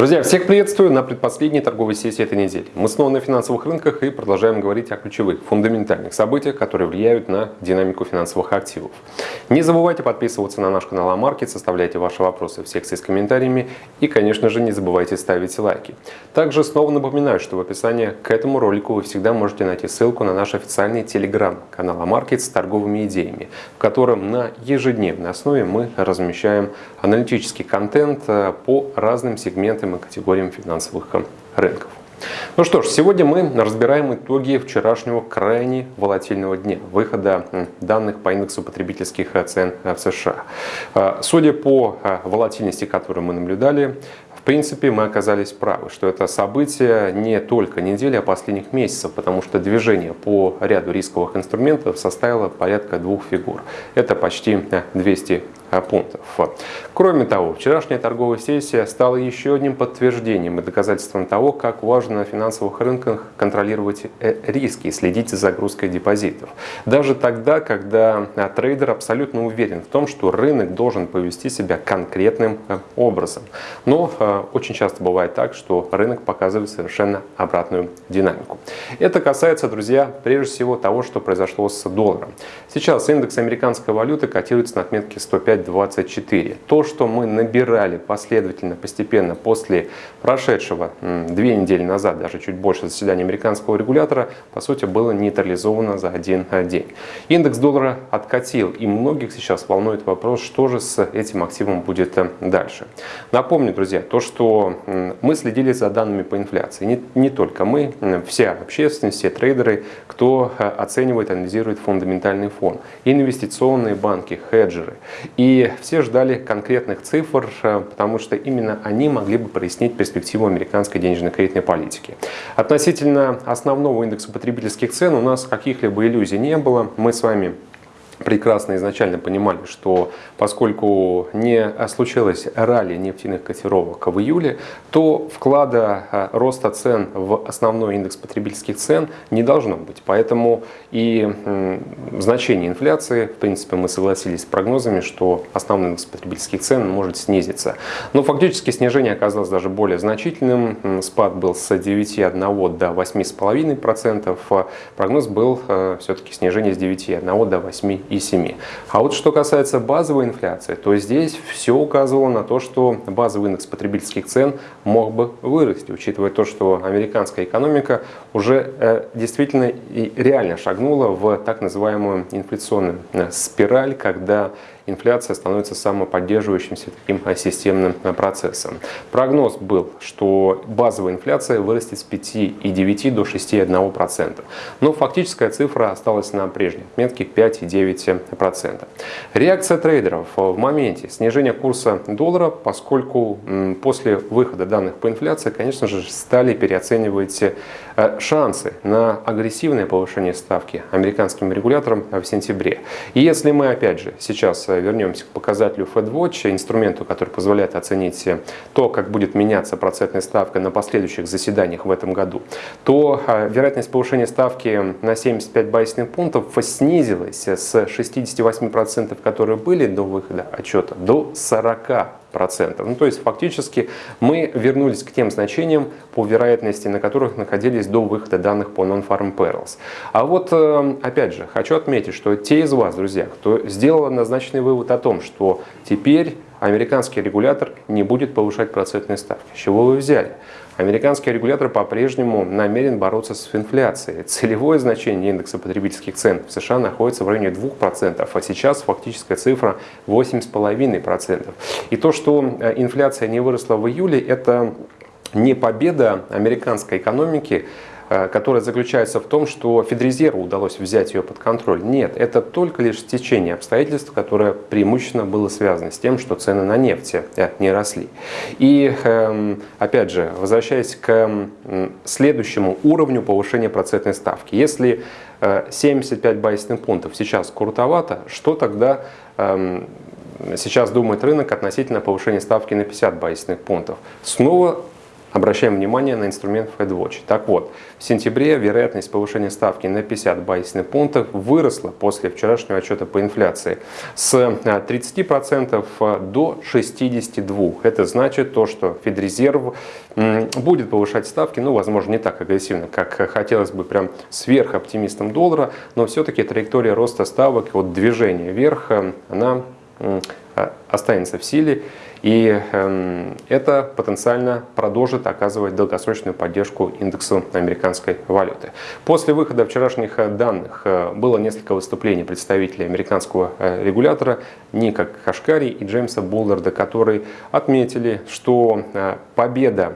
Друзья, всех приветствую на предпоследней торговой сессии этой недели. Мы снова на финансовых рынках и продолжаем говорить о ключевых, фундаментальных событиях, которые влияют на динамику финансовых активов. Не забывайте подписываться на наш канал Амаркет, составляйте ваши вопросы в секции с комментариями и, конечно же, не забывайте ставить лайки. Также снова напоминаю, что в описании к этому ролику вы всегда можете найти ссылку на наш официальный телеграм-канал Амаркет с торговыми идеями, в котором на ежедневной основе мы размещаем аналитический контент э, по разным сегментам и категориям финансовых рынков. Ну что ж, сегодня мы разбираем итоги вчерашнего крайне волатильного дня, выхода данных по индексу потребительских цен в США. А, судя по а, волатильности, которую мы наблюдали, в принципе, мы оказались правы, что это событие не только недели, а последних месяцев, потому что движение по ряду рисковых инструментов составило порядка двух фигур. Это почти 200 Э, пунктов. Кроме того, вчерашняя торговая сессия стала еще одним подтверждением и доказательством того, как важно на финансовых рынках контролировать э, риски и следить за загрузкой депозитов. Даже тогда, когда э, трейдер абсолютно уверен в том, что рынок должен повести себя конкретным образом. Но очень часто бывает так, что рынок показывает совершенно обратную динамику. Это касается, друзья, прежде всего того, что произошло с долларом. Сейчас индекс американской валюты котируется на отметке 105 24. То, что мы набирали последовательно, постепенно после прошедшего две недели назад, даже чуть больше заседания американского регулятора, по сути было нейтрализовано за один день. Индекс доллара откатил, и многих сейчас волнует вопрос, что же с этим активом будет э, дальше. Напомню, друзья, то, что мы следили за данными по инфляции. Не, не только мы, вся общественность, все трейдеры, кто э, оценивает, анализирует фундаментальный фон. Инвестиционные банки, хеджеры. И и все ждали конкретных цифр, э, потому что именно они могли бы прояснить перспективу американской денежно-кредитной политики. Относительно основного индекса потребительских цен у нас каких-либо иллюзий не было. Мы с вами прекрасно изначально понимали, что поскольку не случилось ралли нефтяных котировок в июле, то вклада э, роста цен в основной индекс потребительских цен не должно быть. Поэтому и значение инфляции, в принципе, мы согласились с прогнозами, что основной индекс потребительских цен может снизиться. Но фактически снижение оказалось даже более значительным. Спад был с 9,1 до 8,5%. Прогноз был э, все-таки снижение с 9,1 до 8 и 7. А вот что касается базовой инфляции, то здесь все указывало на то, что базовый индекс потребительских цен мог бы вырасти, учитывая то, что американская экономика уже э, действительно и реально шагнула в так называемую инфляционную э, спираль, когда инфляция становится самоподдерживающимся таким системным процессом. Прогноз был, что базовая инфляция вырастет с 5,9 до 6,1%. Но фактическая цифра осталась на прежней отметке 5,9%. Реакция трейдеров в моменте снижения курса доллара, поскольку после выхода данных по инфляции, конечно же, стали переоценивать шансы на агрессивное повышение ставки американским регулятором в сентябре. И если мы, опять же, сейчас вернемся к показателю FedWatch, инструменту, который позволяет оценить то, как будет меняться процентная ставка на последующих заседаниях в этом году, то а, вероятность повышения ставки на 75 базисных пунктов снизилась с 68%, которые были до выхода отчета, до 40%. Ну, то есть фактически мы вернулись к тем значениям по вероятности, на которых находились до выхода данных по Non-Farm Perils. А вот э, опять же хочу отметить, что те из вас, друзья, кто сделал однозначный вывод о том, что теперь американский регулятор не будет повышать процентные ставки. С чего вы взяли? Американский регулятор по-прежнему намерен бороться с инфляцией. Целевое значение индекса потребительских цен в США находится в районе 2%, а сейчас фактическая цифра 8,5%. И то, что э, инфляция не выросла в июле, это не победа американской экономики, которая заключается в том, что Федрезерву удалось взять ее под контроль. Нет, это только лишь течение обстоятельств, которое преимущественно было связано с тем, что цены на нефть э, не росли. И эм, опять же, возвращаясь к следующему уровню повышения процентной ставки. Если 75 э, базисных пунктов сейчас крутовато, что тогда эм, сейчас думает рынок относительно повышения ставки на 50 базисных пунктов? Снова Обращаем внимание на инструмент FedWatch. Так вот, в сентябре вероятность повышения ставки на 50 базисных пунктов выросла после вчерашнего отчета по инфляции с 30% а, до 62%. Это значит то, что Федрезерв будет повышать ставки, ну, возможно, не так агрессивно, как хотелось бы прям сверхоптимистом доллара, но все-таки траектория роста ставок, вот движение вверх, э, она останется в силе. И эм, это потенциально продолжит оказывать долгосрочную поддержку индексу американской валюты. После выхода вчерашних э, данных э, было несколько выступлений представителей американского э, регулятора Ника Кашкари и Джеймса Булларда, которые отметили, что победа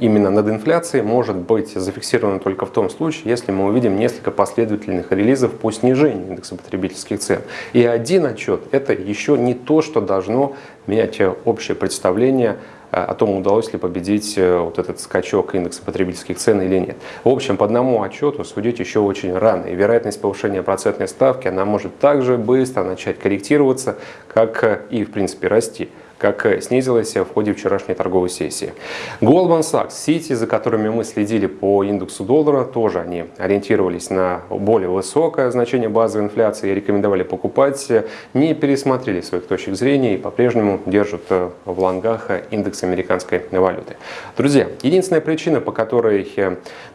именно над инфляцией может быть зафиксировано только в том случае, если мы увидим несколько последовательных релизов по снижению индекса потребительских цен. И один отчет – это еще не то, что должно менять общее представление э, о том, удалось ли победить э, вот этот скачок индекса потребительских цен или нет. В общем, по одному отчету судить еще очень рано. И вероятность повышения процентной ставки, она может также быстро начать корректироваться, как э, и, в принципе, расти как снизилась в ходе вчерашней торговой сессии. Goldman Sachs, Citi, за которыми мы следили по индексу доллара, тоже они ориентировались на более высокое значение базовой инфляции и рекомендовали покупать, не пересмотрели своих точек зрения и по-прежнему держат в лонгах индекс американской валюты. Друзья, единственная причина, по которой,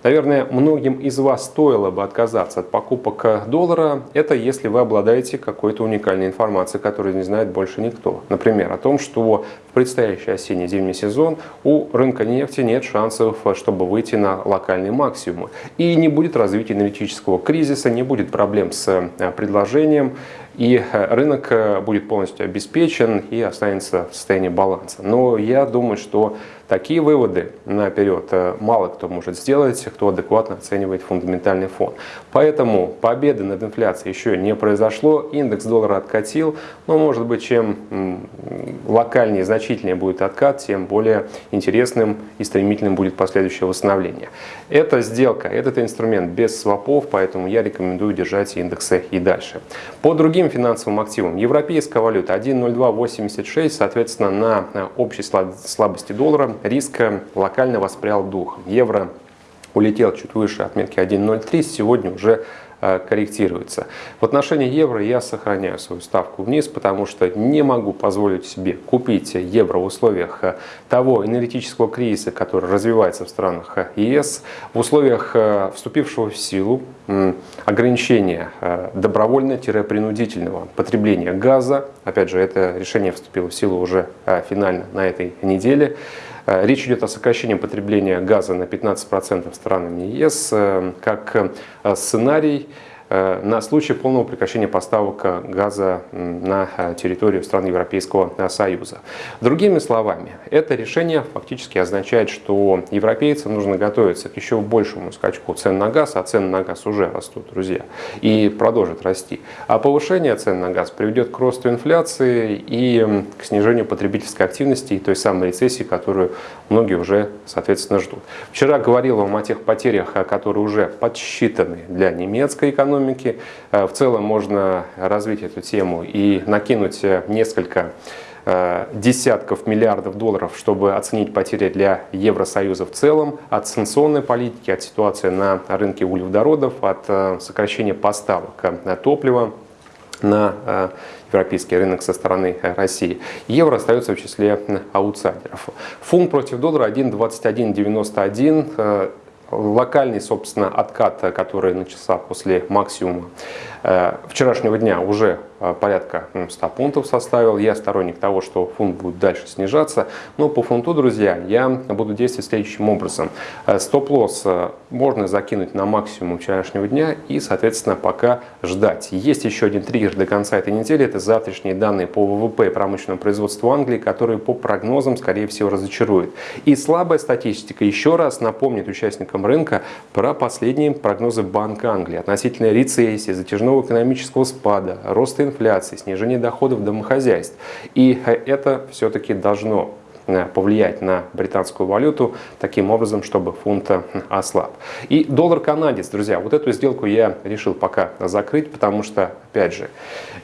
наверное, многим из вас стоило бы отказаться от покупок доллара, это если вы обладаете какой-то уникальной информацией, которую не знает больше никто. Например, о том, что что в предстоящий осенне-зимний сезон у рынка нефти нет шансов, чтобы выйти на локальные максимумы. И не будет развития энергетического кризиса, не будет проблем с э, предложением, и э, рынок э, будет полностью обеспечен и останется в состоянии баланса. Но я думаю, что Такие выводы наперед э, мало кто может сделать, кто адекватно оценивает фундаментальный фон. Поэтому победы над инфляцией еще не произошло, индекс доллара откатил, но может быть чем локальнее, значительнее будет откат, тем более интересным и стремительным будет последующее восстановление. Эта сделка, этот инструмент без свопов, поэтому я рекомендую держать индексы и дальше. По другим финансовым активам, европейская валюта 1.0286, соответственно, на общей слабости доллара риск локально воспрял дух. Евро улетел чуть выше отметки 1.03, сегодня уже Э, корректируется. В отношении евро я сохраняю свою ставку вниз, потому что не могу позволить себе купить евро в условиях э, того энергетического кризиса, который развивается в странах э, ЕС, в условиях вступившего в силу ограничения добровольно-принудительного потребления газа. Опять же, это решение вступило в силу уже финально на этой неделе. Речь идет о сокращении потребления газа на 15% странами ЕС как сценарий Э, на случай полного прекращения поставок газа на э, территорию стран Европейского э, Союза. Другими словами, это решение фактически означает, что европейцам нужно готовиться к еще большему скачку цен на газ, а цены на газ уже растут, друзья, и продолжат расти. А повышение цен на газ приведет к росту инфляции и к снижению потребительской активности и той самой рецессии, которую многие уже, соответственно, ждут. Вчера говорил вам о тех потерях, которые уже подсчитаны для немецкой экономики, экономики. Э, в целом можно развить эту тему и накинуть э, несколько э, десятков миллиардов долларов, чтобы оценить потери для Евросоюза в целом от санкционной политики, от ситуации на рынке углеводородов, от сокращения поставок топлива на европейский рынок со стороны России. Евро остается в числе аутсайдеров. Фунт против доллара 1.2191 локальный, собственно, откат, который начался после максимума э, вчерашнего дня, уже Э, порядка 100 пунктов составил. Я сторонник того, что фунт будет дальше снижаться. Но по фунту, друзья, я буду действовать следующим образом. Э, стоп-лосс э, можно закинуть на максимум вчерашнего дня и, соответственно, пока ждать. Есть еще один триггер до конца этой недели. Это завтрашние данные по ВВП и промышленному производству Англии, которые по прогнозам, скорее всего, разочаруют. И слабая статистика еще раз напомнит участникам рынка про последние прогнозы Банка Англии относительно рецессии, затяжного экономического спада, роста инфляции, снижение доходов домохозяйств. И это все-таки должно повлиять на британскую валюту таким образом, чтобы фунт ослаб. И доллар-канадец, друзья, вот эту сделку я решил пока закрыть, потому что, опять же,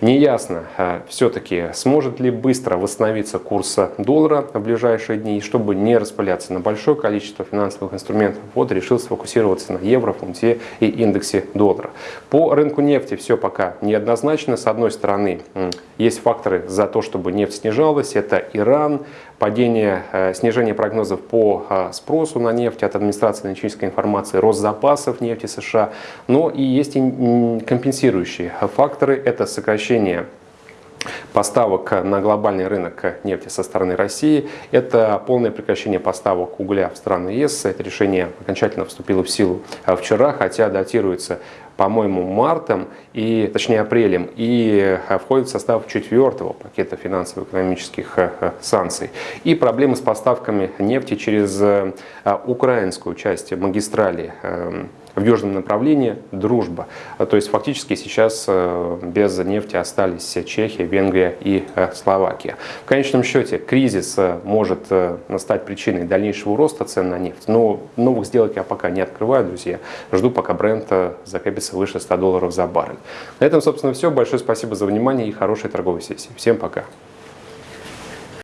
неясно все-таки, сможет ли быстро восстановиться курс доллара в ближайшие дни, и чтобы не распыляться на большое количество финансовых инструментов, вот решил сфокусироваться на евро, фунте и индексе доллара. По рынку нефти все пока неоднозначно. С одной стороны, есть факторы за то, чтобы нефть снижалась. Это Иран, падение, э, снижение прогнозов по э, спросу на нефть от администрации аналитической информации, рост запасов нефти США. Но и есть и компенсирующие факторы. Это сокращение поставок на глобальный рынок нефти со стороны России. Это полное прекращение поставок угля в страны ЕС. Это решение окончательно вступило в силу э, вчера, хотя датируется по-моему, мартом, и, точнее апрелем, и э, входит в состав четвертого пакета финансово-экономических э, санкций. И проблемы с поставками нефти через украинскую часть магистрали эм, в южном направлении дружба. А, то есть фактически сейчас э, без нефти остались Чехия, Венгрия и э, Словакия. В конечном счете кризис э, может стать причиной дальнейшего роста цен на нефть, но новых сделок я пока не открываю, друзья. Жду, пока бренд закрепится выше 100 долларов за баррель. На этом, собственно, все. Большое спасибо за внимание и хорошей торговой сессии. Всем пока!